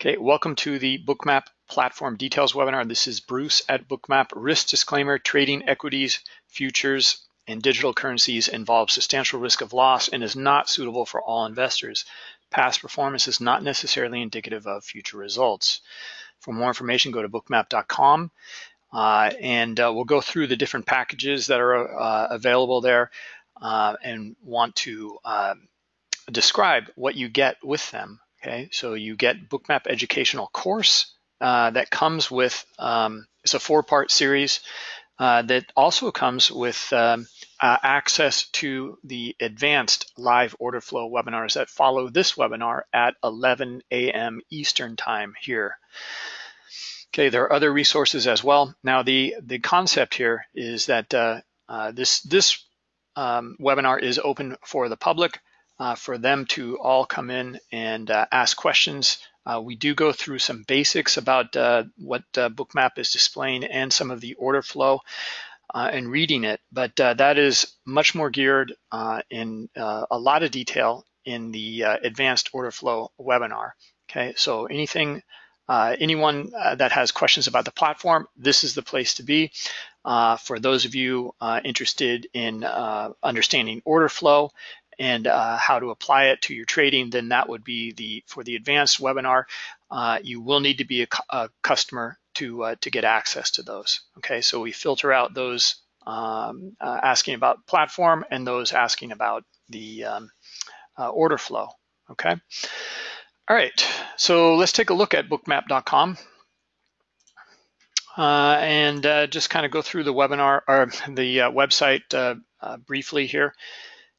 Okay, welcome to the Bookmap Platform Details webinar. This is Bruce at Bookmap. Risk disclaimer, trading equities, futures, and digital currencies involves substantial risk of loss and is not suitable for all investors. Past performance is not necessarily indicative of future results. For more information, go to bookmap.com uh, and uh, we'll go through the different packages that are uh, available there uh, and want to um, describe what you get with them Okay, so you get Bookmap Educational Course uh, that comes with, um, it's a four-part series uh, that also comes with um, uh, access to the advanced live order flow webinars that follow this webinar at 11 a.m. Eastern time here. Okay, there are other resources as well. Now the, the concept here is that uh, uh, this, this um, webinar is open for the public uh, for them to all come in and uh, ask questions. Uh, we do go through some basics about uh, what uh, Bookmap is displaying and some of the order flow uh, and reading it, but that is much more geared in a lot of detail in the advanced order flow webinar. Okay, so anything, anyone that has questions about the platform, this is the place to be. for those of you interested in understanding order flow and uh, how to apply it to your trading, then that would be the for the advanced webinar. Uh, you will need to be a, a customer to uh, to get access to those. Okay, so we filter out those um, uh, asking about platform and those asking about the um, uh, order flow. Okay. All right, so let's take a look at bookmap.com. Uh, and uh, just kind of go through the webinar or the uh, website uh, briefly here.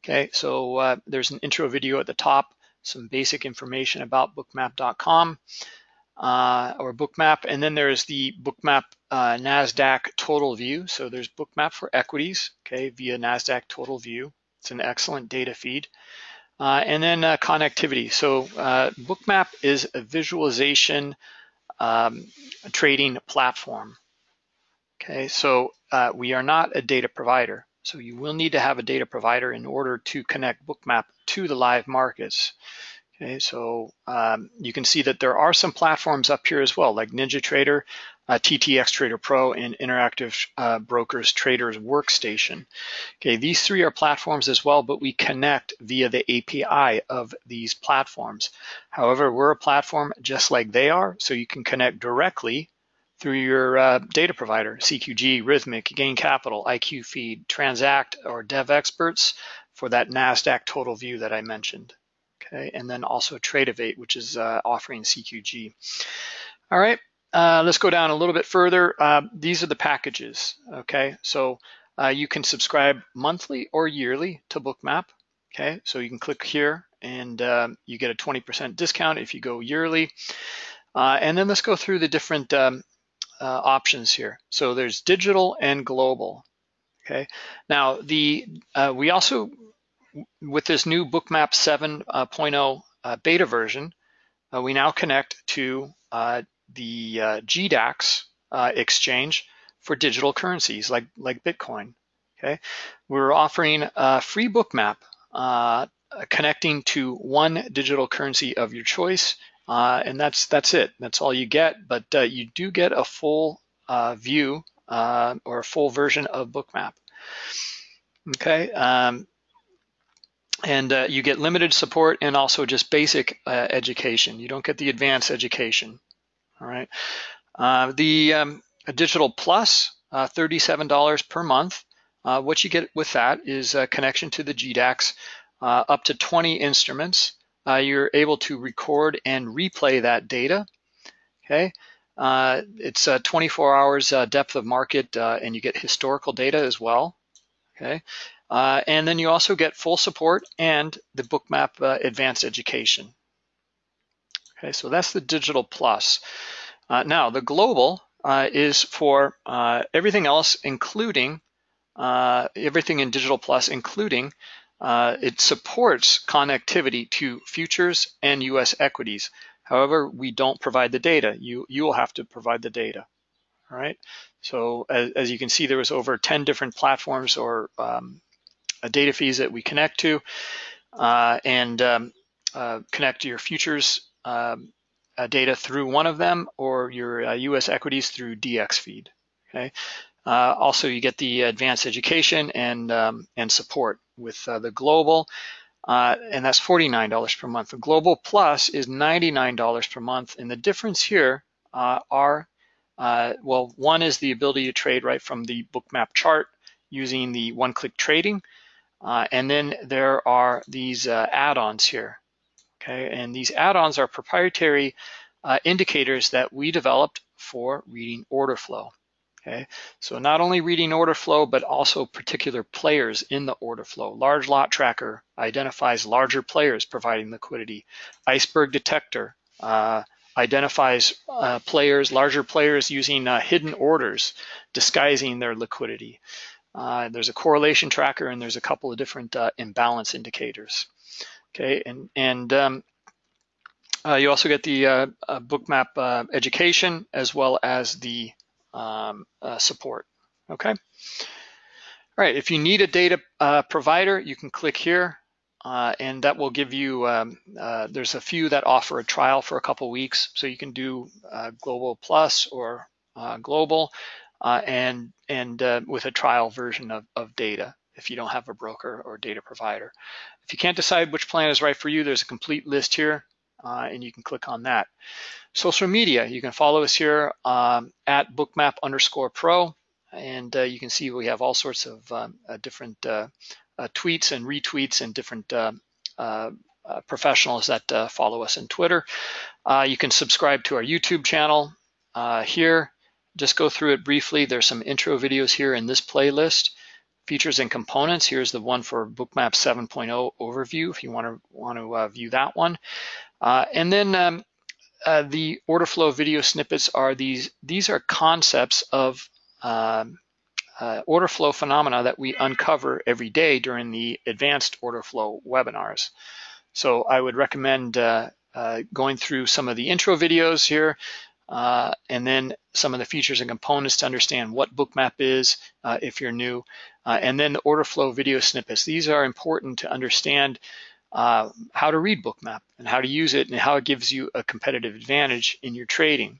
Okay, so uh, there's an intro video at the top, some basic information about bookmap.com uh, or bookmap, and then there's the bookmap uh, NASDAQ total view. So there's bookmap for equities, okay, via NASDAQ total view. It's an excellent data feed. Uh, and then uh, connectivity. So uh, bookmap is a visualization um, trading platform. Okay, so we are not a data provider. So you will need to have a data provider in order to connect Bookmap to the live markets. Okay, so um, you can see that there are some platforms up here as well, like NinjaTrader, uh, TTX Trader Pro, and Interactive uh, Brokers Traders Workstation. Okay, these three are platforms as well, but we connect via the API of these platforms. However, we're a platform just like they are, so you can connect directly through your uh, data provider, CQG, Rithmic, Gain Capital, IQ Feed, Transact, or Devexperts for that NASDAQ total view that I mentioned. Okay, and then also Tradovate, which is uh, offering CQG. All right, uh, let's go down a little bit further. Uh, these are the packages, okay? So uh, you can subscribe monthly or yearly to Bookmap, okay? So you can click here and um, you get a 20% discount if you go yearly. Uh, and then let's go through the different um, uh, options here. So there's digital and global. Okay. Now the uh, we also with this new Bookmap 7.0 uh, beta version, uh, we now connect to uh, the uh, GDAX exchange for digital currencies like like Bitcoin. Okay. We're offering a free Bookmap connecting to one digital currency of your choice uh, and that's that's it. That's all you get. But uh, you do get a full uh, view uh, or a full version of Bookmap. Okay. Um, and uh, you get limited support and also just basic uh, education. You don't get the advanced education. All right. the um, Digital Plus, $37 per month. what you get with that is a connection to the GDAX, up to 20 instruments uh, you're able to record and replay that data. Okay, uh, it's uh, 24 hours uh, depth of market, uh, and you get historical data as well. Okay, uh, and then you also get full support and the Bookmap Advanced Education. Okay, so that's the Digital Plus. now the Global is for everything else, including everything in Digital Plus, including it supports connectivity to futures and US equities. However, we don't provide the data. You, you will have to provide the data, all right? So as, as you can see, there was over 10 different platforms or um, data feeds that we connect to uh, and um, uh, connect your futures um, uh, data through one of them or your US uh, equities through DXFeed, okay? Uh, also, you get the advanced education and, um, and support with the global, and that's $49 per month. The global plus is $99 per month, and the difference here are, well, one is the ability to trade right from the bookmap chart using the one-click trading, uh, and then there are these uh, add-ons here, okay? And these add-ons are proprietary uh, indicators that we developed for reading order flow, okay? So not only reading order flow, but also particular players in the order flow. Large lot tracker identifies larger players providing liquidity. Iceberg detector uh, identifies uh, players, larger players using uh, hidden orders, disguising their liquidity. Uh, there's a correlation tracker and there's a couple of different uh, imbalance indicators. Okay, and, and um, uh, you also get the bookmap education as well as the um, support, okay? All right, if you need a data provider, you can click here and that will give you, um, there's a few that offer a trial for a couple weeks, so you can do Global Plus or Global uh, and and uh, with a trial version of, of data if you don't have a broker or data provider. If you can't decide which plan is right for you, there's a complete list here uh, and you can click on that. Social media, you can follow us here um, at bookmap underscore pro and uh, you can see we have all sorts of um, uh, different uh, tweets and retweets and different professionals that follow us on Twitter. you can subscribe to our YouTube channel here just go through it briefly. There's some intro videos here in this playlist. Features and components, here's the one for Bookmap 7.0 overview if you want to, want to uh, view that one. Uh, and then um, uh, the order flow video snippets are these, these are concepts of um, uh, order flow phenomena that we uncover every day during the advanced order flow webinars. So I would recommend uh, uh, going through some of the intro videos here, uh, and then some of the features and components to understand what bookmap is if you're new, and then the order flow video snippets. These are important to understand uh, how to read bookmap and how to use it and how it gives you a competitive advantage in your trading.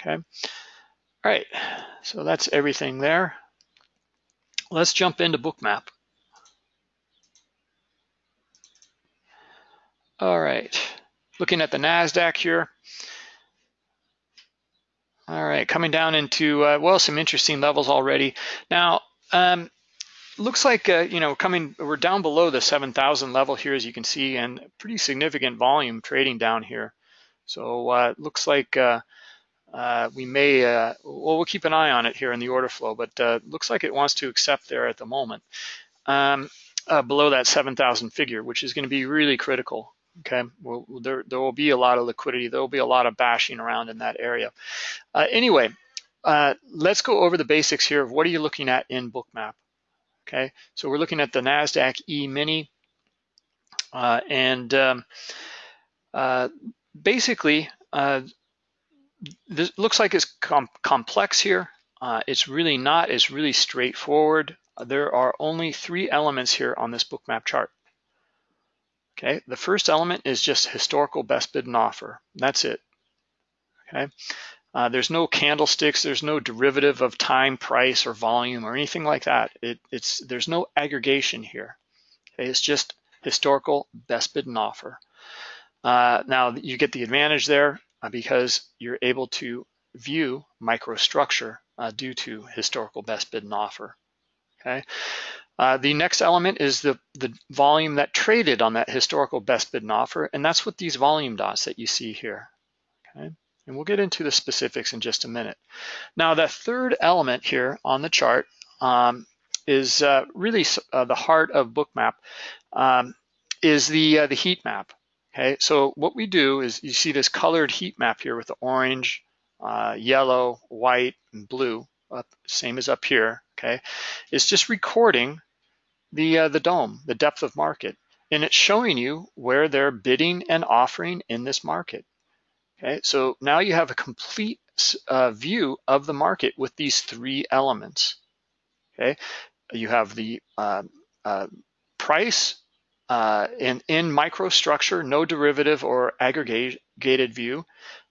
Okay, all right, so that's everything there. Let's jump into bookmap. All right, looking at the NASDAQ here. All right, coming down into, uh, well, some interesting levels already. Now, um, looks like, uh, you know, coming, we're down below the 7,000 level here, as you can see, and pretty significant volume trading down here. So uh, looks like uh, uh, we may, uh, well, we'll keep an eye on it here in the order flow, but uh, looks like it wants to accept there at the moment. Um, uh, below that 7,000 figure, which is going to be really critical. Okay, well, there, there will be a lot of liquidity. There will be a lot of bashing around in that area. Anyway, let's go over the basics here of what are you looking at in Bookmap. Okay, so we're looking at the NASDAQ E-mini. Uh, and um, uh, basically, uh, this looks like it's com complex here. Uh, it's really not. It's really straightforward. There are only three elements here on this Bookmap chart. Okay, the first element is just historical best bid and offer. That's it. Okay, uh, there's no candlesticks, there's no derivative of time, price, or volume, or anything like that. It, it's there's no aggregation here. Okay, it's just historical best bid and offer. Uh, now you get the advantage there uh, because you're able to view microstructure uh, due to historical best bid and offer. Okay, uh, the next element is the, the volume that traded on that historical best bid and offer, and that's what these volume dots that you see here, okay? And we'll get into the specifics in just a minute. Now, the third element here on the chart um, is uh, really uh, the heart of Bookmap, um, is the, uh, the heat map, okay? So what we do is you see this colored heat map here with the orange, uh, yellow, white, and blue, up, same as up here, okay? It's just recording the, uh, the DOM, the depth of market, and it's showing you where they're bidding and offering in this market. Okay, so now you have a complete uh, view of the market with these three elements. Okay, you have the uh, uh, price uh, in, in microstructure, no derivative or aggregated view,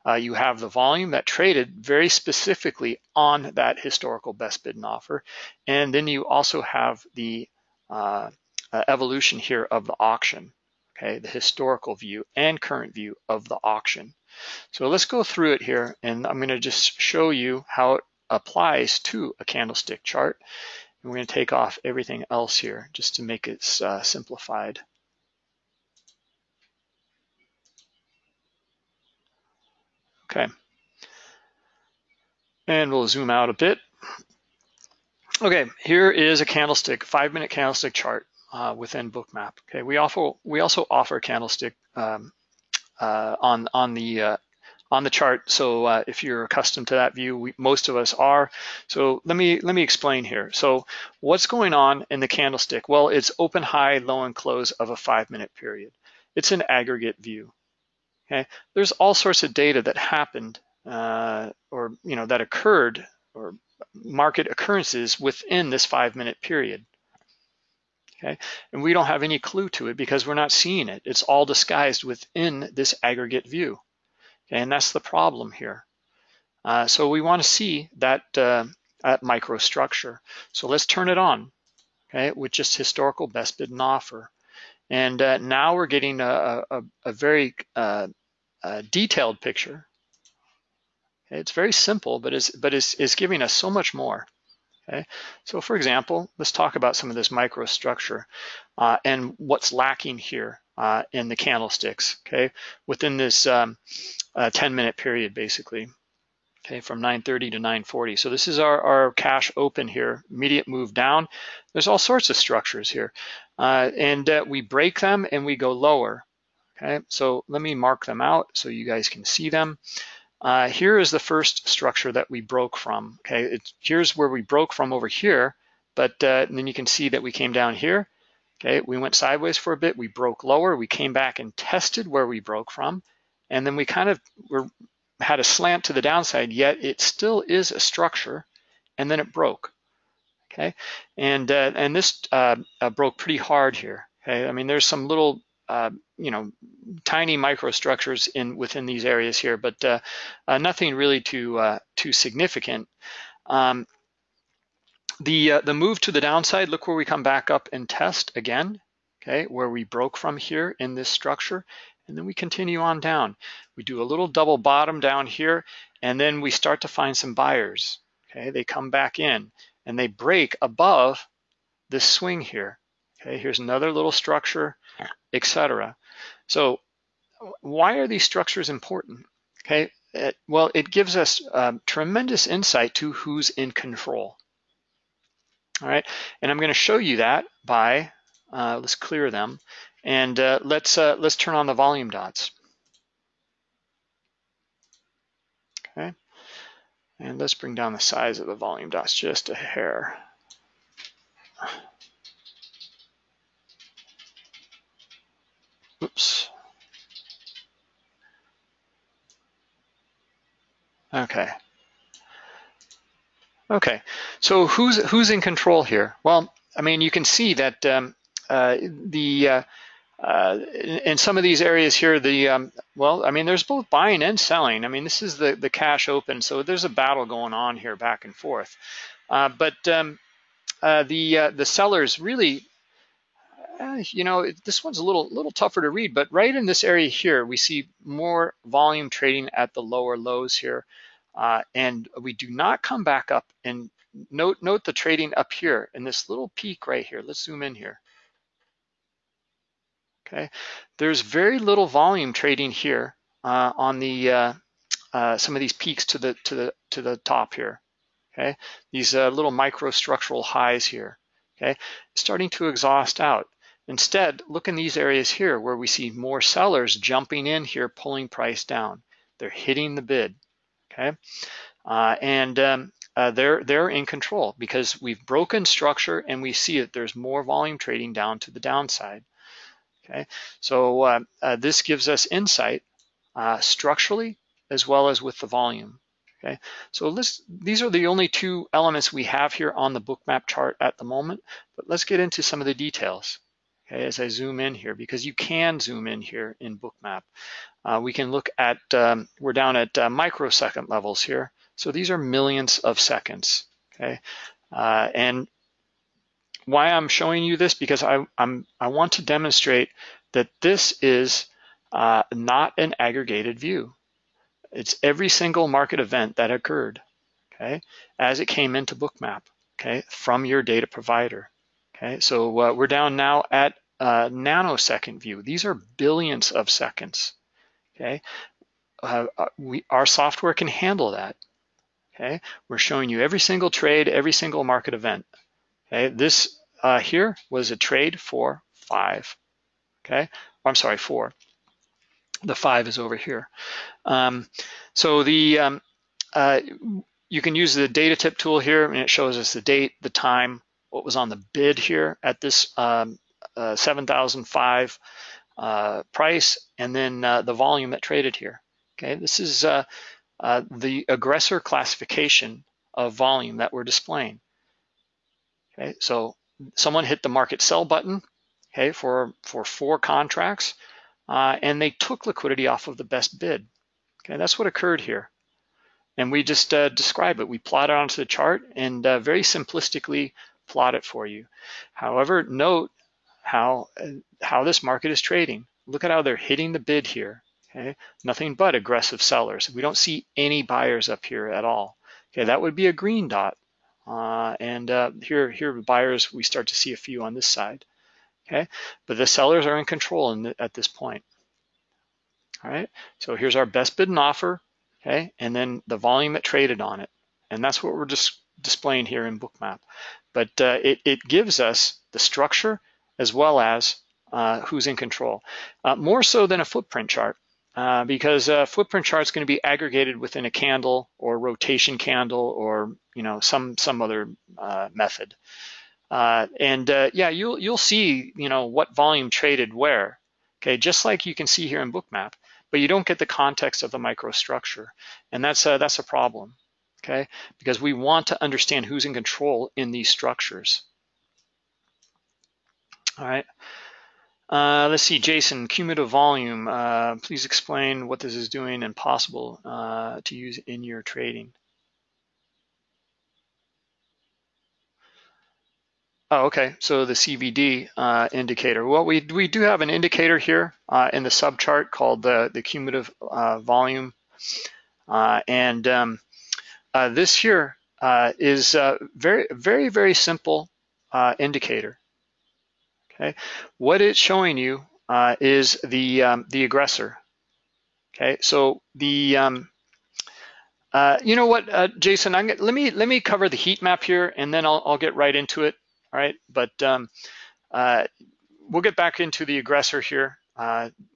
uh, you have the volume that traded very specifically on that historical best bid and offer. And then you also have the uh, evolution here of the auction, okay, the historical view and current view of the auction. So let's go through it here and I'm gonna just show you how it applies to a candlestick chart. And we're gonna take off everything else here just to make it uh, simplified. Okay. And we'll zoom out a bit. Okay, here is a candlestick, five minute candlestick chart uh, within Bookmap. Okay, we offer we also offer candlestick um, on on the uh, on the chart. So uh, if you're accustomed to that view, we, most of us are. So let me let me explain here. So what's going on in the candlestick? Well, it's open, high, low, and close of a five minute period. It's an aggregate view. Okay, there's all sorts of data that happened uh, or you know that occurred or market occurrences within this five minute period. Okay, and we don't have any clue to it because we're not seeing it. It's all disguised within this aggregate view. Okay, and that's the problem here. Uh, so we want to see that, uh, that microstructure. So let's turn it on, okay, with just historical best bid and offer. And uh, now we're getting a, a, a very uh, detailed picture. It's very simple, but it's, but it's, it's giving us so much more. Okay, so for example, let's talk about some of this microstructure uh, and what's lacking here uh, in the candlesticks. Okay, within this um, uh, 10 minute period, basically. Okay, from 9:30 to 9:40. So this is our, our cash open here, immediate move down. There's all sorts of structures here, uh, and uh, we break them and we go lower. Okay, so let me mark them out so you guys can see them. Uh, here is the first structure that we broke from. Okay, here's where we broke from over here, but uh, then you can see that we came down here. Okay, we went sideways for a bit, we broke lower, we came back and tested where we broke from, and then we kind of were, had a slant to the downside, yet it still is a structure, and then it broke. Okay, and uh, and this uh, uh, broke pretty hard here. Okay, I mean there's some little uh, you know, tiny microstructures in within these areas here, but uh, uh, nothing really too uh, too significant. Um, the uh, the move to the downside, look where we come back up and test again, okay, where we broke from here in this structure, and then we continue on down. We do a little double bottom down here, and then we start to find some buyers. Okay, they come back in and they break above this swing here. Okay, here's another little structure etc. So why are these structures important? Okay, it, well, it gives us um, tremendous insight to who's in control. All right, and I'm going to show you that by uh, let's clear them and uh, let's uh, let's turn on the volume dots. Okay, and let's bring down the size of the volume dots just a hair. Okay. Okay, so who's who's in control here? Well, I mean, you can see that um, uh, the uh, uh, in some of these areas here, the um, well, I mean, there's both buying and selling. I mean, this is the the cash open, so there's a battle going on here back and forth. Uh, but um, uh, the uh, the sellers really you know, this one's a little little tougher to read, but right in this area here, we see more volume trading at the lower lows here. Uh, and we do not come back up and note, note the trading up here in this little peak right here. Let's zoom in here. Okay, there's very little volume trading here uh, on the uh, uh, some of these peaks to the to the to the top here. Okay, these uh, little microstructural highs here. Okay, starting to exhaust out. Instead, look in these areas here where we see more sellers jumping in here, pulling price down. They're hitting the bid, okay? Uh, and um, uh, they're, they're in control because we've broken structure and we see that there's more volume trading down to the downside, okay? So uh, uh this gives us insight uh, structurally as well as with the volume. Okay, so this, these are the only two elements we have here on the bookmap chart at the moment, but let's get into some of the details. Okay, as I zoom in here, because you can zoom in here in Bookmap. Uh, we can look at, um, we're down at uh, microsecond levels here. So these are millions of seconds, okay? Uh, and why I'm showing you this, because I, I'm, I want to demonstrate that this is uh, not an aggregated view. It's every single market event that occurred, okay, as it came into Bookmap, okay, from your data provider. Okay, so uh, we're down now at a nanosecond view. These are billions of seconds, okay? Uh, uh, we, our software can handle that, okay? We're showing you every single trade, every single market event, okay? This uh, here was a trade for five, okay? I'm sorry, four. The five is over here. Um, so the um, uh, you can use the data tip tool here and it shows us the date, the time, what was on the bid here at this um, uh, 7,005 uh, price, and then uh, the volume that traded here. Okay, this is uh, uh, the aggressor classification of volume that we're displaying. Okay, so someone hit the market sell button, okay, for, for four contracts, uh, and they took liquidity off of the best bid. Okay, that's what occurred here. And we just describe it. We plot it onto the chart and very simplistically plot it for you. However, note how, how this market is trading. Look at how they're hitting the bid here. Okay, nothing but aggressive sellers. We don't see any buyers up here at all. Okay, that would be a green dot. Uh, and uh, here, here buyers, we start to see a few on this side. Okay, but the sellers are in control in the, at this point. All right, so here's our best bid and offer. Okay, and then the volume that traded on it. And that's what we're just displaying here in Bookmap. But uh, it, it gives us the structure as well as uh, who's in control. Uh, more so than a footprint chart, uh, because a footprint chart is going to be aggregated within a candle or rotation candle or you know some some other uh, method. Uh, and yeah, you'll you'll see you know what volume traded where. Okay, just like you can see here in Bookmap, but you don't get the context of the microstructure, and that's a, that's a problem okay? Because we want to understand who's in control in these structures. All right. Uh, let's see, Jason, cumulative volume. Uh, please explain what this is doing and possible uh, to use in your trading. Oh, okay. So the CVD uh, indicator. Well, we we do have an indicator here uh, in the subchart called the the cumulative uh, volume, and um, this here is very, very, very simple indicator. Okay, what it's showing you uh, is the um, the aggressor. Okay, so the um, uh, you know what, uh, Jason, I'm, let me let me cover the heat map here, and then I'll, I'll get right into it. All right, but um, we'll get back into the aggressor here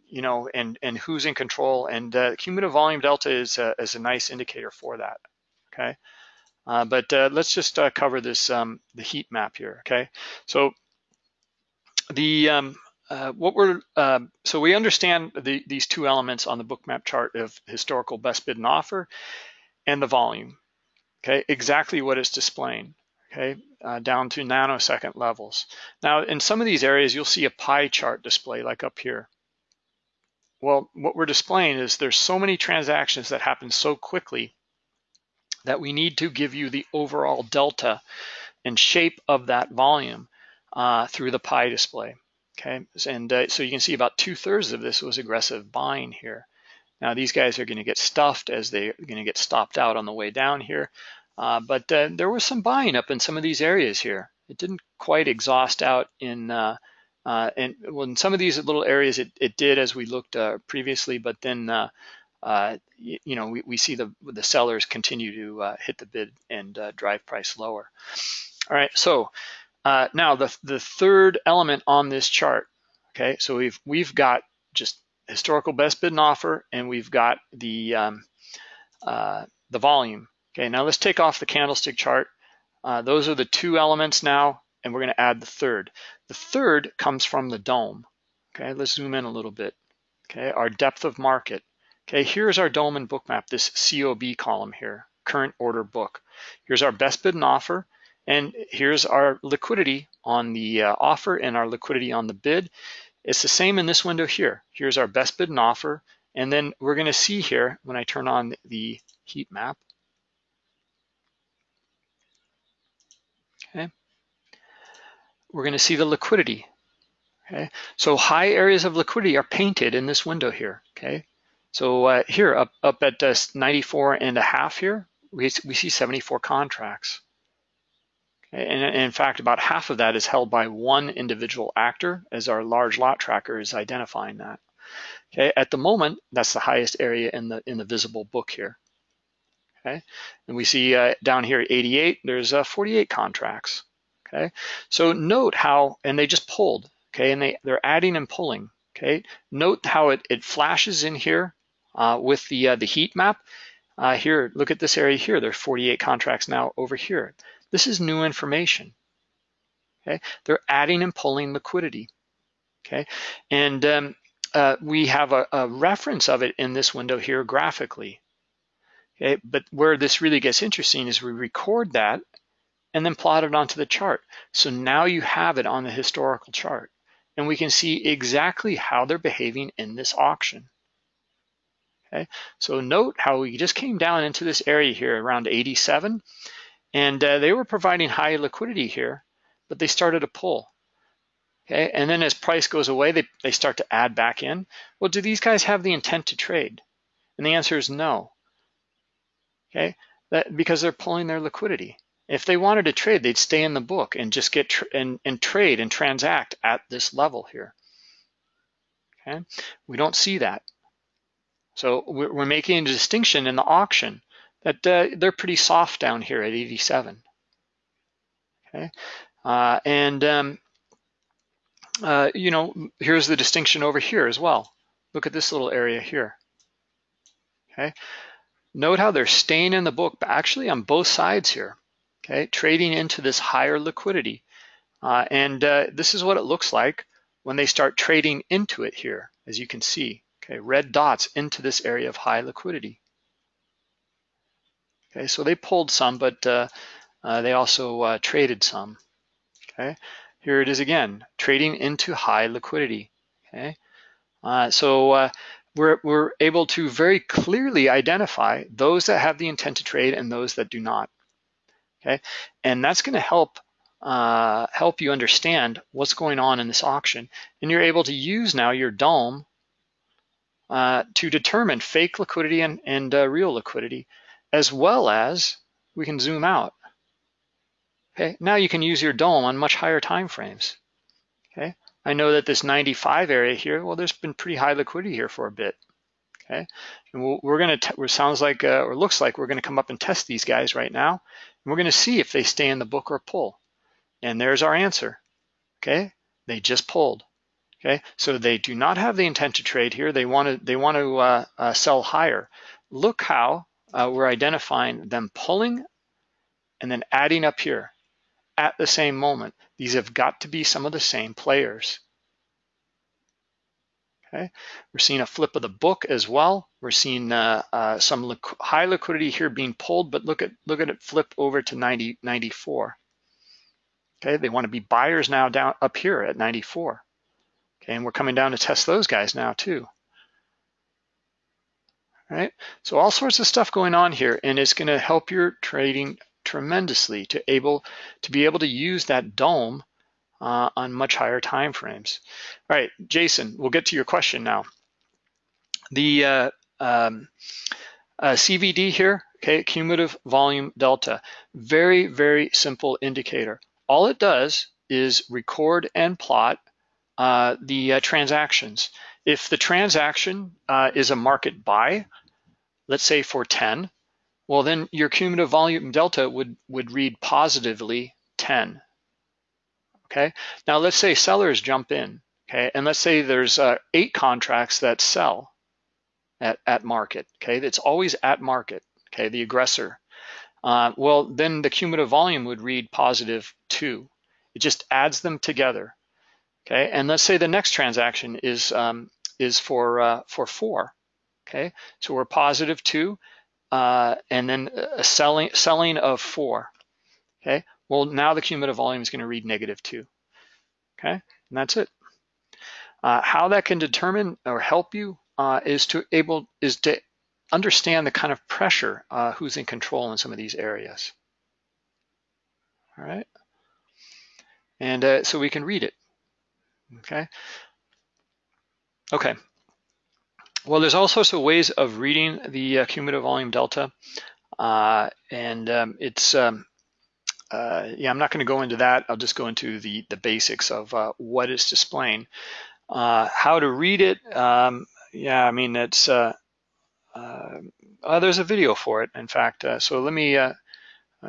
you know, and and who's in control. And uh, cumulative volume delta is a, is a nice indicator for that okay? Uh, but uh, let's just uh, cover this, um, the heat map here, okay? So the, um, uh, what we're, um, so we understand the, these two elements on the bookmap chart of historical best bid and offer and the volume, okay? Exactly what it's displaying, okay? Uh, down to nanosecond levels. Now, in some of these areas, you'll see a pie chart display like up here. Well, what we're displaying is there's so many transactions that happen so quickly that we need to give you the overall delta and shape of that volume uh, through the pie display. Okay, and uh, so you can see about two thirds of this was aggressive buying here. Now these guys are going to get stuffed as they're going to get stopped out on the way down here. Uh, but uh, there was some buying up in some of these areas here. It didn't quite exhaust out in, uh, uh, and well, in some of these little areas it, it did as we looked previously, but then uh, you, you, know, we, we see the, the sellers continue to uh, hit the bid and uh, drive price lower. All right, so uh, now the, the third element on this chart, okay, so we've, we've got just historical best bid and offer, and we've got the, um, uh, the volume. Okay, now let's take off the candlestick chart. Uh, those are the two elements now, and we're gonna add the third. The third comes from the DOM. Okay, let's zoom in a little bit. Okay, our depth of market. Okay, here's our DOM and Bookmap, this COB column here, current order book. Here's our best bid and offer, And here's our liquidity on the uh, offer and our liquidity on the bid. It's the same in this window here. Here's our best bid and offer. And then we're gonna see here when I turn on the heat map, okay, we're gonna see the liquidity, okay? So high areas of liquidity are painted in this window here, okay? So uh, here up, up at uh, 94 and a half here, we, we see 74 contracts. And in fact, about half of that is held by one individual actor as our large lot tracker is identifying that. Okay, at the moment, that's the highest area in the in the visible book here. Okay, and we see uh, down here at 88, there's uh, 48 contracts. Okay, so note how, and they just pulled. Okay, and they they're adding and pulling. Okay, note how it it flashes in here uh, with the uh, the heat map. Uh, here, look at this area here. There are 48 contracts now over here. This is new information. Okay, they're adding and pulling liquidity. Okay, and um, uh, we have a, a, reference of it in this window here graphically. Okay, but where this really gets interesting is we record that and then plot it onto the chart. So now you have it on the historical chart and we can see exactly how they're behaving in this auction. Okay, so note how we just came down into this area here around 87 and uh, they were providing high liquidity here, but they started to pull. Okay, and then as price goes away, they, they start to add back in. Well, do these guys have the intent to trade? And the answer is no. Okay, that, because they're pulling their liquidity. If they wanted to trade, they'd stay in the book and just get and, and trade and transact at this level here. Okay, we don't see that. So we're, making a distinction in the auction that uh, they're pretty soft down here at 87. Okay, uh, and um, uh, you know, here's the distinction over here as well. Look at this little area here. Okay, note how they're staying in the book, but actually on both sides here. Okay, trading into this higher liquidity, uh, and uh, this is what it looks like when they start trading into it here, as you can see. Okay, red dots into this area of high liquidity. Okay, so they pulled some, but uh, uh, they also uh, traded some. Okay, here it is again, trading into high liquidity. Okay, uh, so uh, we're, we're able to very clearly identify those that have the intent to trade and those that do not. Okay, and that's going to help uh, help you understand what's going on in this auction, and you're able to use now your DOM to determine fake liquidity and, and real liquidity as well as we can zoom out. Okay, now you can use your DOM on much higher time frames. Okay, I know that this 95 area here, well, there's been pretty high liquidity here for a bit. Okay, and we're going to, it sounds like, uh, or looks like we're going to come up and test these guys right now. And we're going to see if they stay in the book or pull. And there's our answer. Okay, they just pulled. Okay, so they do not have the intent to trade here. They want to, they want to uh, uh, sell higher. Look how uh, we're identifying them pulling and then adding up here at the same moment. These have got to be some of the same players. Okay, we're seeing a flip of the book as well. We're seeing uh, uh, some li high liquidity here being pulled, but look at look at it flip over to 90, 94. Okay, they want to be buyers now down up here at 94. Okay, and we're coming down to test those guys now too right? So all sorts of stuff going on here, and it's going to help your trading tremendously to able to be able to use that DOM uh, on much higher time frames. All right, Jason, we'll get to your question now. The uh, um, uh, CVD here, okay, cumulative volume delta, very, very simple indicator. All it does is record and plot uh, the uh, transactions. If the transaction uh, is a market buy, let's say for 10, well then your cumulative volume delta would, would read positively 10. Okay, now let's say sellers jump in, okay, and let's say there's uh, eight contracts that sell at, at market, okay, it's always at market, okay, the aggressor. Uh, well, then the cumulative volume would read positive two. It just adds them together, okay, and let's say the next transaction is um, is for uh, for four, okay? So we're positive two, uh, and then a selling, selling of four, okay? Well, now the cumulative volume is gonna read negative two, okay? And that's it. Uh, how that can determine or help you uh, is to able is to understand the kind of pressure uh, who's in control in some of these areas. All right, and uh, so we can read it. Okay. Okay. Well, there's all sorts of ways of reading the uh, cumulative volume delta, uh, and um, it's um, uh, yeah, I'm not going to go into that. I'll just go into the the basics of uh, what it's displaying, uh, how to read it. Um, yeah, I mean it's uh, there's a video for it. In fact, so let me let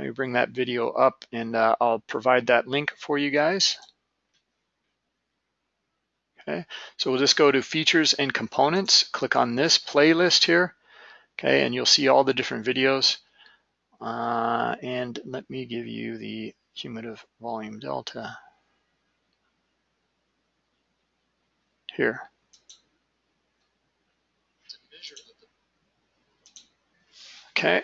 me bring that video up, and I'll provide that link for you guys. Okay, so we'll just go to features and components, click on this playlist here, okay, and you'll see all the different videos. Uh, and let me give you the cumulative volume delta here. Okay,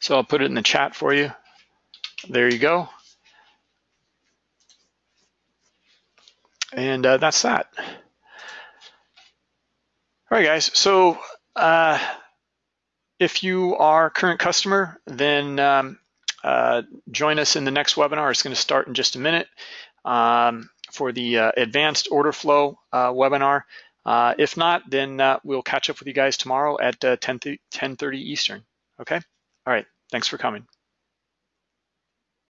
so I'll put it in the chat for you. There you go. And uh, that's that. All right, guys. So uh, if you are a current customer, then um, uh, join us in the next webinar. It's going to start in just a minute um, for the uh, advanced order flow uh, webinar. Uh, if not, then we'll catch up with you guys tomorrow at 10 10:30 Eastern. Okay. All right. Thanks for coming.